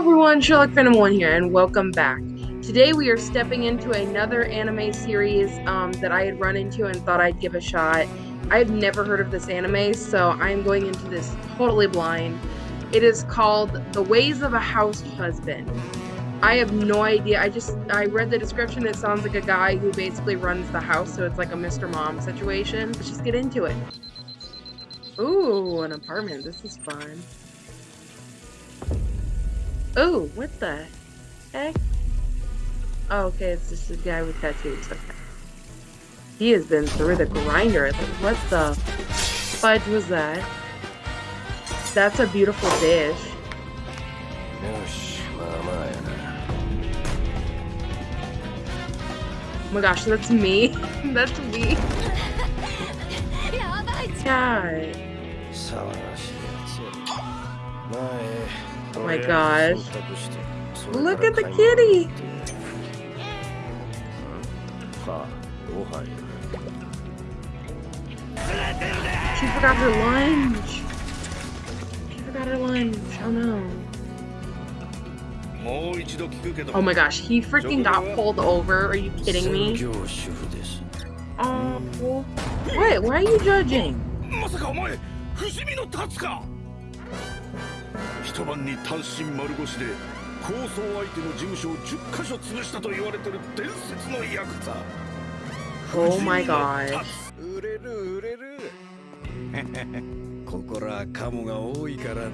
everyone, Sherlock Phantom 1 here, and welcome back. Today we are stepping into another anime series um, that I had run into and thought I'd give a shot. I had never heard of this anime, so I'm going into this totally blind. It is called The Ways of a House Husband. I have no idea. I just, I read the description. It sounds like a guy who basically runs the house, so it's like a Mr. Mom situation. Let's just get into it. Ooh, an apartment. This is fun. Oh, what the heck? Oh, okay, it's just a guy with tattoos. Okay. He has been through the grinder. Like, what the fudge was that? That's a beautiful dish. Oh my gosh, that's me. that's me. God. Oh my gosh. Look at the kitty! She forgot her lunch! She forgot her lunch, oh no. Oh my gosh, he freaking got pulled over, are you kidding me? Oh, what? Why are you judging? 一晩に単身丸腰で抗争相手の事務所を10カ所潰したと言われてる伝説のヤクザ Oh my god 売れる売れるここらカモが多いからな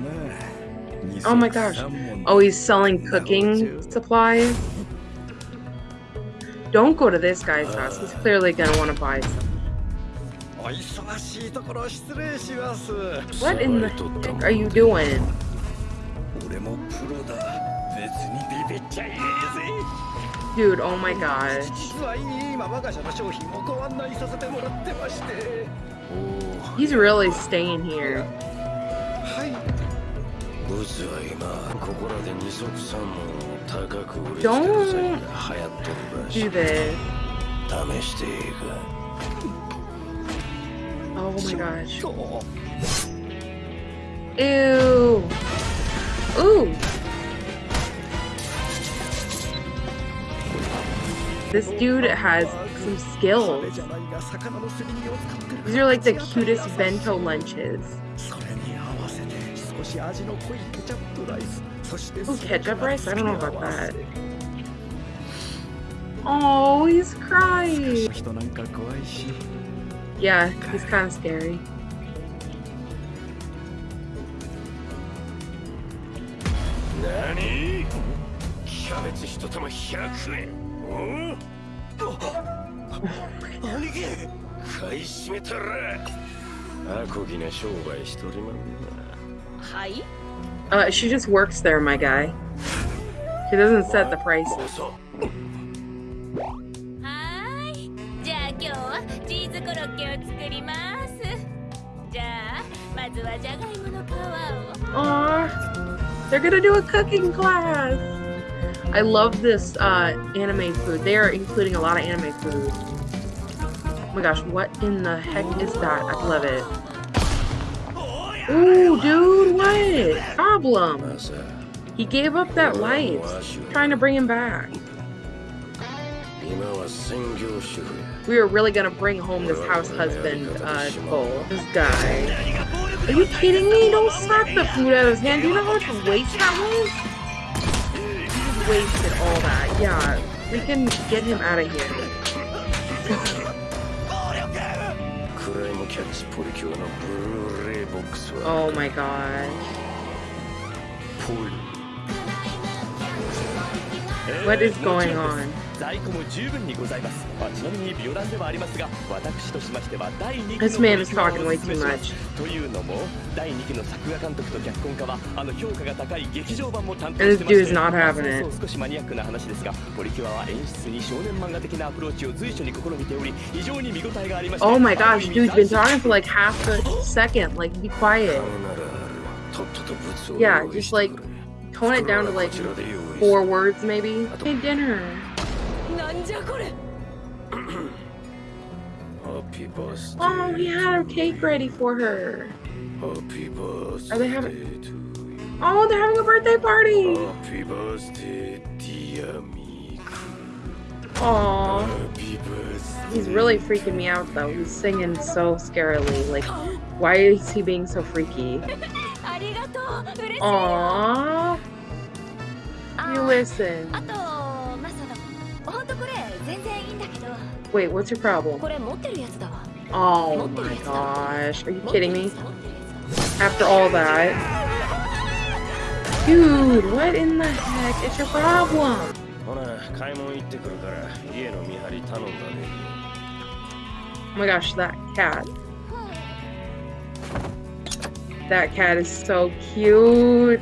Oh my gosh. Oh, he's selling cooking supplies? Don't go to this guy's house. He's clearly gonna want to buy some. What in the heck are you doing? Dude, oh my gosh. He's really staying here. Don't do this. Oh my gosh. Ew. Ooh. This dude has some skills. These are like the cutest bento lunches. Oh, ketchup rice? I don't know about that. Oh, he's crying. Yeah, he's kind of scary. Nani? キャベツ一玉100円お兄貴買い占めたらアコギな商売しとりまんなはい Uh, she just works there, my guy. She doesn't set the prices. Hi. じゃあ今日はチーズコロッケを作ります。じゃあまずはじゃがいもの皮を。Aww, they're gonna do a cooking class. I love this uh, anime food. They are including a lot of anime food. Oh my gosh, what in the heck is that? I love it. Ooh, dude, what? Problem. He gave up that life. Trying to bring him back. We are really gonna bring home this house husband uh, goal. This guy. Are you kidding me? Don't slap the food out of his hand. Do you know how much waste that was? wasted all that. Yeah, we can get him out of here. oh my god. What is going on? 在庫も十分にございます。まあ、ちなみに美容団ではありますが、私としましては第2期の This man is talking way too much. というのも、第2期の作画監督と脚本家は、あの評価が高い劇場版も担当してまして、not having it. 少しマニアックな話ですが、ポリキュアは演出に少年漫画的なアプローチを随所に試みており、非常に見応えがありました。Oh my gosh, dude's been talking for like half a second. Like, be quiet. Yeah, just like tone it down to like four words maybe. Hey, dinner. Oh, we had our cake ready for her. Are they having? Oh, they're having a birthday party. Happy Aww. He's really freaking me out though. He's singing so scarily. Like, why is he being so freaky? Aww. You listen. Wait, what's your problem? Oh my gosh, are you kidding me? After all that. Dude, what in the heck is your problem? Oh my gosh, that cat. That cat is so cute.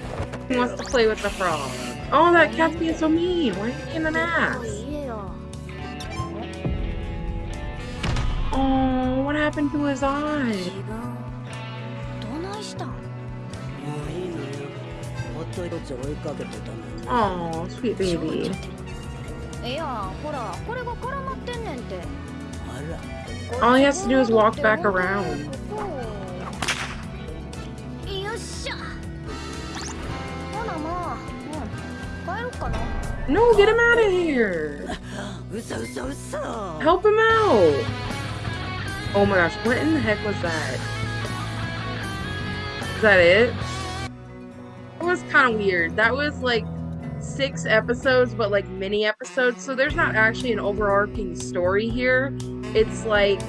He wants to play with the frog. Oh, that cat's being so mean. Why are you being an ass? Oh, what happened to his eye? Oh, sweet baby. All he has to do is walk back around. No, get him out of here! Help him out! Oh my gosh, what in the heck was that? Is that it? It was kind of weird. That was like six episodes, but like mini episodes. So there's not actually an overarching story here. It's like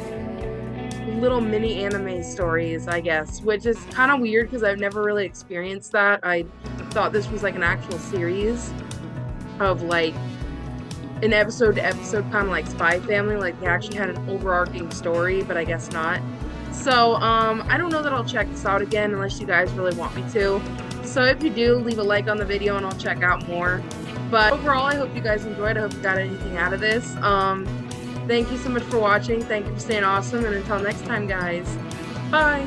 little mini anime stories, I guess, which is kind of weird because I've never really experienced that. I thought this was like an actual series of like an episode to episode kind of like Spy Family, like they actually had an overarching story, but I guess not. So, um, I don't know that I'll check this out again unless you guys really want me to. So if you do, leave a like on the video and I'll check out more. But overall, I hope you guys enjoyed. I hope you got anything out of this. Um, thank you so much for watching. Thank you for staying awesome. And until next time, guys. Bye.